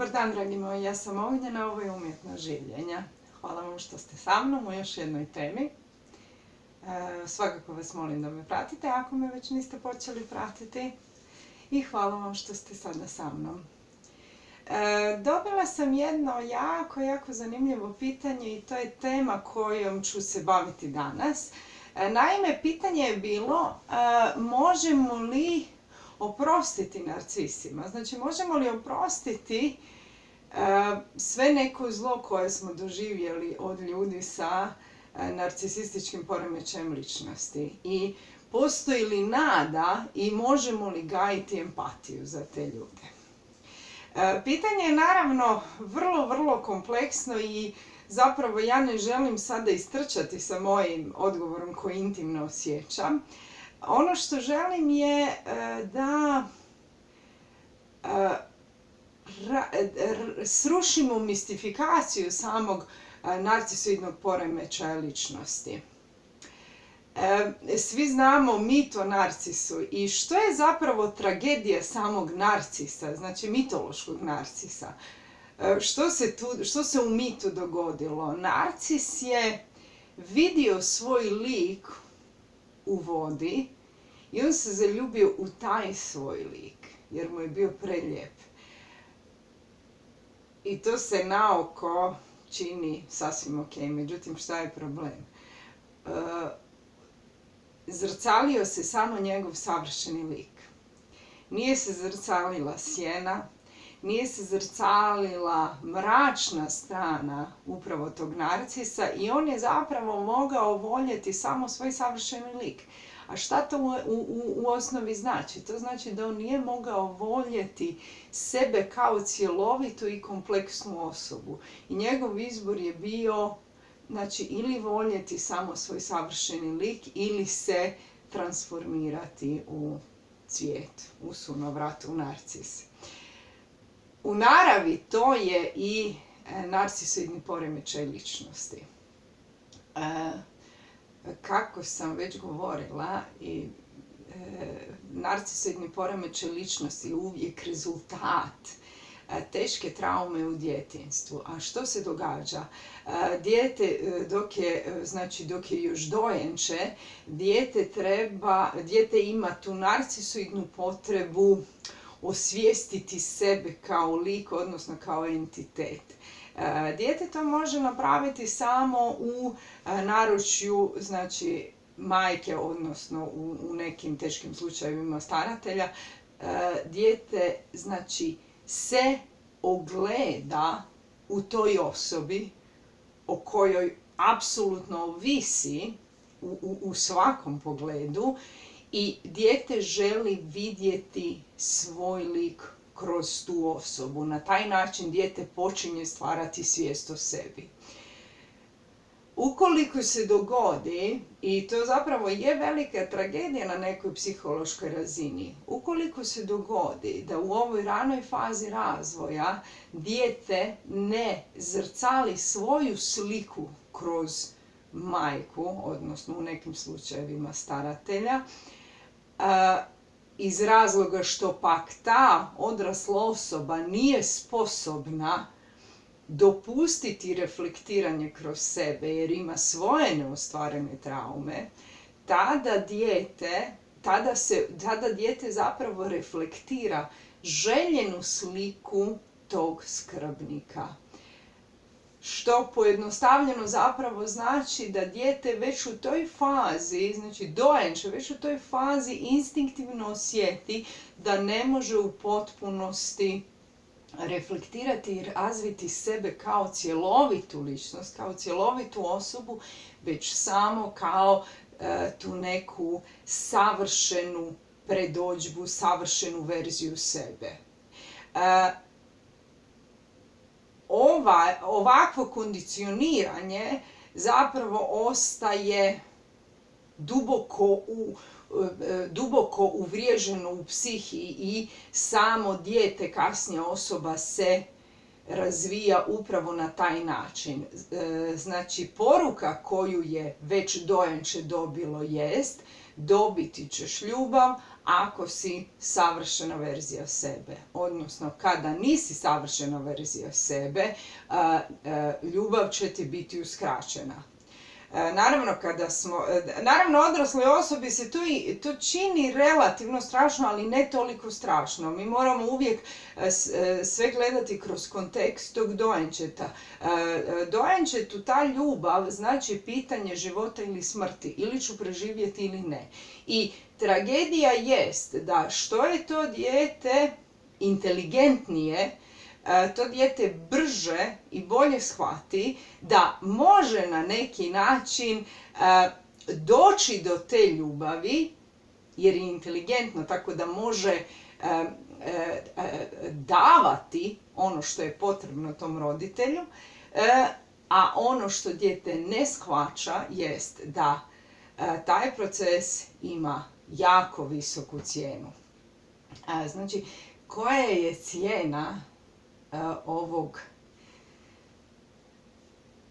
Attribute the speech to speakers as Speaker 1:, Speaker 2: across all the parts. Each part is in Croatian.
Speaker 1: Dobar dan, dragi moji, ja sam Ognjena, ovo je umjetno življenja. Hvala vam što ste sa mnom u još jednoj temi. E, svakako vas molim da me pratite ako me već niste počeli pratiti. I hvala vam što ste sada sa mnom. E, dobila sam jedno jako, jako zanimljivo pitanje i to je tema kojom ću se baviti danas. E, naime, pitanje je bilo možemo li oprostiti narcisima. Znači, možemo li oprostiti e, sve neko zlo koje smo doživjeli od ljudi sa e, narcisističkim poremećajem ličnosti. I postoji li nada i možemo li gajiti empatiju za te ljude. E, pitanje je naravno vrlo, vrlo kompleksno i zapravo ja ne želim sada istrčati sa mojim odgovorom koji intimno osjećam. Ono što želim je e, da e, srušimo mistifikaciju samog e, narcisoidnog poremećaja ličnosti. Svi znamo mit o narcisu i što je zapravo tragedija samog narcisa, znači mitološkog narcisa. Što se, što se u mitu dogodilo? Narcis je vidio svoj lik u vodi i on se zaljubio u taj svoj lik, jer mu je bio preljep. I to se naoko čini sasvim ok, međutim šta je problem? E, zrcalio se samo njegov savršeni lik. Nije se zrcalila sjena, nije se zrcalila mračna strana upravo tog narcisa i on je zapravo mogao voljeti samo svoj savršeni lik. A šta to u, osnovi znači? To znači da on nije mogao voljeti sebe kao cjelovitu i kompleksnu osobu. I njegov izbor je bio znači, ili voljeti samo svoj savršeni lik ili se transformirati u cvijet, u sunovrat, u narcis. U naravi to je i e, narcisoidni poremećaj ličnosti. E, kako sam već govorila, i e, narcisoidni poremećaj ličnosti je uvijek rezultat teške traume u djetinstvu. A što se događa? Dijete dok je, znači dok je još dojenče, dijete treba, dijete ima tu narcisoidnu potrebu osvijestiti sebe kao lik, odnosno kao entitet. E, dijete to može napraviti samo u e, naručju, znači majke, odnosno u, nekim teškim slučajevima staratelja. E, dijete, znači, se ogleda u toj osobi o kojoj apsolutno ovisi u svakom pogledu i dijete želi vidjeti svoj lik kroz tu osobu. Na taj način dijete počinje stvarati svijest o sebi. Ukoliko se dogodi, i to zapravo je velika tragedija na nekoj psihološkoj razini, ukoliko se dogodi da u ovoj ranoj fazi razvoja dijete ne zrcali svoju sliku kroz majku, odnosno u nekim slučajevima staratelja, iz razloga što pak ta odrasla osoba nije sposobna dopustiti reflektiranje kroz sebe jer ima svoje neostvarene traume, tada dijete, tada, se, tada dijete zapravo reflektira željenu sliku tog skrbnika što pojednostavljeno zapravo znači da dijete već u toj fazi, znači dojenče, već u toj fazi instinktivno osjeti da ne može u potpunosti reflektirati i razviti sebe kao cjelovitu ličnost, kao cjelovitu osobu, već samo kao e, tu neku savršenu predođbu, savršenu verziju sebe. E, ova, ovakvo kondicioniranje zapravo ostaje duboko u duboko uvriježeno u psihi i samo dijete, kasnija osoba se razvija upravo na taj način. E, znači, poruka koju je već dojenče dobilo jest dobiti ćeš ljubav, ako si savršena verzija sebe. Odnosno, kada nisi savršena verzija sebe, ljubav će ti biti uskraćena. E, naravno, kada smo, e, naravno odrasloj osobi se to, i, to čini relativno strašno, ali ne toliko strašno. Mi moramo uvijek e, sve gledati kroz kontekst tog dojenčeta. Dojenčetu ta ljubav znači pitanje života ili smrti, ili ću preživjeti ili ne. I tragedija jest da što je to dijete inteligentnije, E, to dijete brže i bolje shvati da može na neki način e, doći do te ljubavi, jer je inteligentno, tako da može e, davati ono što je potrebno tom roditelju, a ono što dijete ne shvaća jest da taj proces ima jako visoku cijenu. Znači, koja je cijena ovog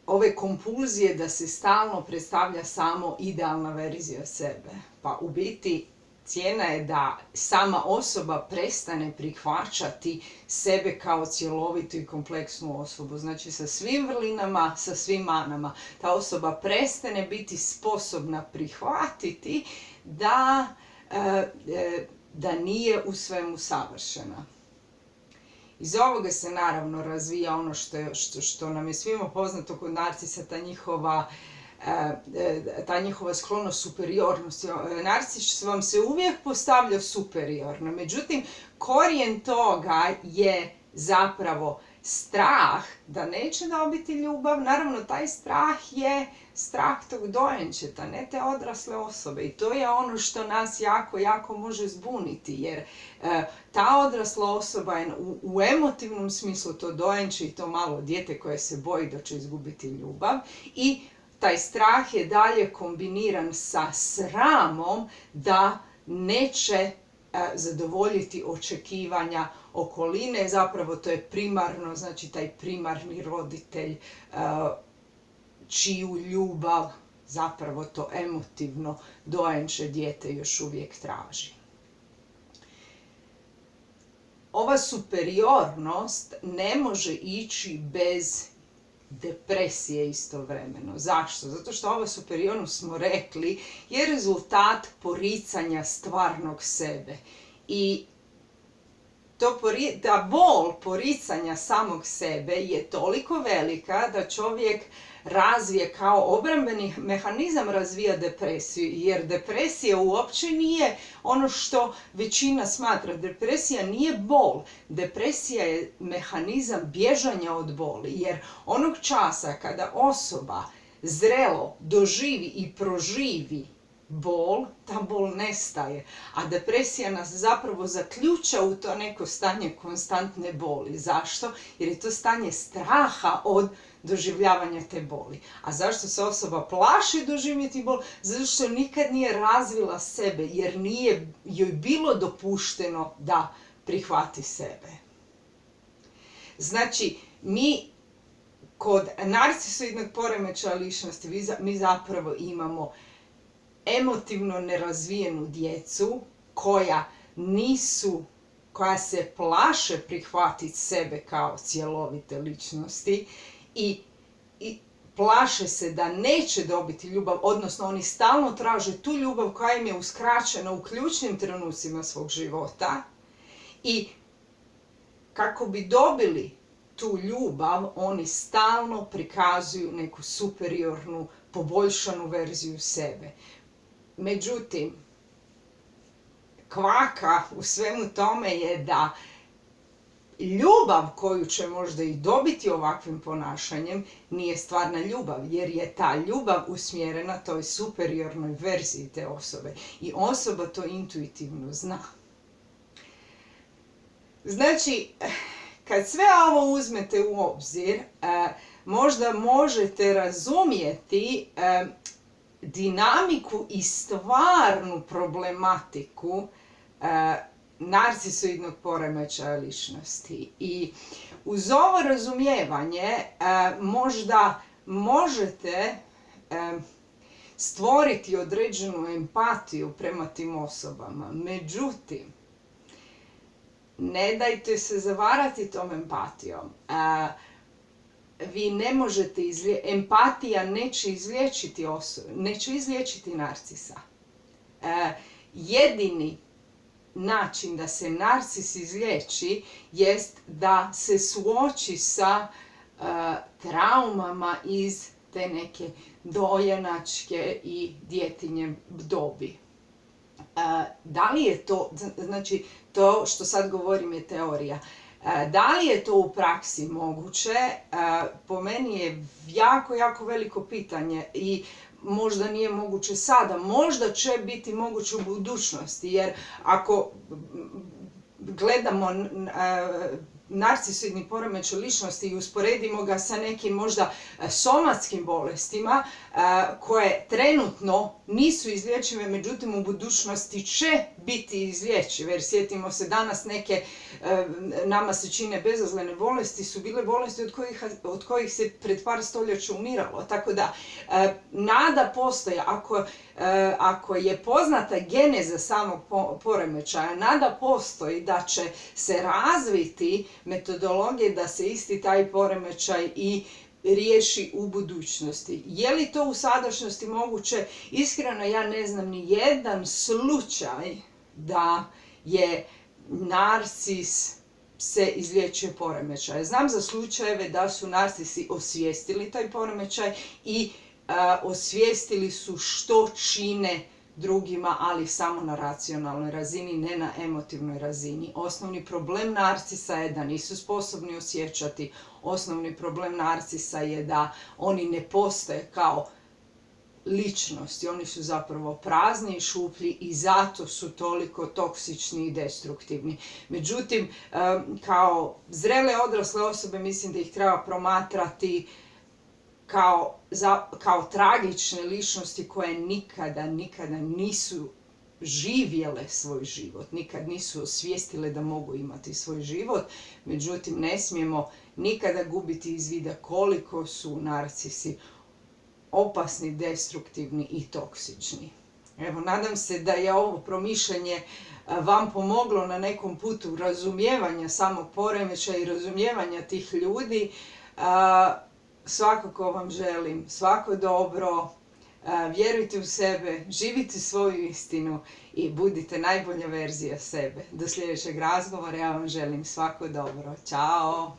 Speaker 1: ove kompulzije da se stalno predstavlja samo idealna verzija sebe. Pa u biti cijena je da sama osoba prestane prihvaćati sebe kao cjelovitu i kompleksnu osobu. Znači sa svim vrlinama, sa svim manama. Ta osoba prestane biti sposobna prihvatiti da, da nije u svemu savršena. Iz ovoga se naravno razvija ono što, što, što nam je svima poznato kod narcisa, ta njihova e, e, ta njihova sklonost superiornosti. Narcis vam se uvijek postavlja superiorno, međutim korijen toga je zapravo strah da neće dobiti ljubav. Naravno, taj strah je strah tog dojenčeta, ne te odrasle osobe. I to je ono što nas jako, jako može zbuniti, jer e, ta odrasla osoba je u, emotivnom smislu to dojenče i to malo dijete koje se boji da će izgubiti ljubav i taj strah je dalje kombiniran sa sramom da neće zadovoljiti očekivanja okoline, zapravo to je primarno, znači taj primarni roditelj e, čiju ljubav zapravo to emotivno dojenče dijete još uvijek traži. Ova superiornost ne može ići bez depresije istovremeno. Zašto? Zato što ova superiornost smo rekli je rezultat poricanja stvarnog sebe. I to ta bol poricanja samog sebe je toliko velika da čovjek razvije kao obrambeni mehanizam razvija depresiju, jer depresija uopće nije ono što većina smatra. Depresija nije bol, depresija je mehanizam bježanja od boli, jer onog časa kada osoba zrelo doživi i proživi bol, ta bol nestaje. A depresija nas zapravo zaključa u to neko stanje konstantne boli. Zašto? Jer je to stanje straha od doživljavanja te boli. A zašto se osoba plaši doživjeti bol? Zato što nikad nije razvila sebe, jer nije joj bilo dopušteno da prihvati sebe. Znači, mi kod narcisoidnog poremećaja ličnosti mi zapravo imamo emotivno nerazvijenu djecu koja nisu koja se plaše prihvatiti sebe kao cjelovite ličnosti i, i plaše se da neće dobiti ljubav, odnosno oni stalno traže tu ljubav koja im je uskraćena u ključnim trenucima svog života i kako bi dobili tu ljubav, oni stalno prikazuju neku superiornu, poboljšanu verziju sebe. Međutim, kvaka u svemu tome je da ljubav koju će možda i dobiti ovakvim ponašanjem nije stvarna ljubav, jer je ta ljubav usmjerena toj superiornoj verziji te osobe. I osoba to intuitivno zna. Znači, kad sve ovo uzmete u obzir, eh, možda možete razumjeti eh, dinamiku i stvarnu problematiku e, narcisoidnog poremećaja ličnosti. I uz ovo razumijevanje e, možda možete e, stvoriti određenu empatiju prema tim osobama. Međutim, ne dajte se zavarati tom empatijom. vi ne možete, empatija neće izliječiti osobu, neće izliječiti narcisa. jedini način da se narcis izliječi jest da se suoči sa traumama iz te neke dojenačke i djetinje dobi. Da li je to, znači to što sad govorim je teorija, da li je to u praksi moguće, po meni je jako, jako veliko pitanje i možda nije moguće sada, možda će biti moguće u budućnosti, jer ako gledamo narcisoidni poremećaj ličnosti i usporedimo ga sa nekim možda e, somatskim bolestima e, koje trenutno nisu izlječive, međutim u budućnosti će biti izlječive. Jer sjetimo se danas neke e, nama se čine bezazlene bolesti su bile bolesti od kojih, od kojih se pred par stoljeća umiralo. Tako da nada postoji ako ako je poznata geneza samog poremećaja, nada postoji da će se razviti metodologije da se isti taj poremećaj i riješi u budućnosti. Je li to u sadašnjosti moguće? Iskreno ja ne znam ni jedan slučaj da je narcis se izlječuje poremećaj. Znam za slučajeve da su narcisi osvijestili taj poremećaj i osvijestili su što čine drugima, ali samo na racionalnoj razini, ne na emotivnoj razini. Osnovni problem narcisa je da nisu sposobni osjećati. Osnovni problem narcisa je da oni ne postoje kao ličnosti. Oni su zapravo prazni i šuplji i zato su toliko toksični i destruktivni. Međutim, kao zrele odrasle osobe mislim da ih treba promatrati kao, kao tragične ličnosti koje nikada, nikada nisu živjele svoj život, nikad nisu osvijestile da mogu imati svoj život, međutim ne smijemo nikada gubiti iz vida koliko su narcisi opasni, destruktivni i toksični. Evo, nadam se da je ovo promišljanje vam pomoglo na nekom putu razumijevanja samog poremeća i razumijevanja tih ljudi svakako vam želim svako dobro, vjerujte u sebe, živite svoju istinu i budite najbolja verzija sebe. Do sljedećeg razgovora ja vam želim svako dobro. Ćao!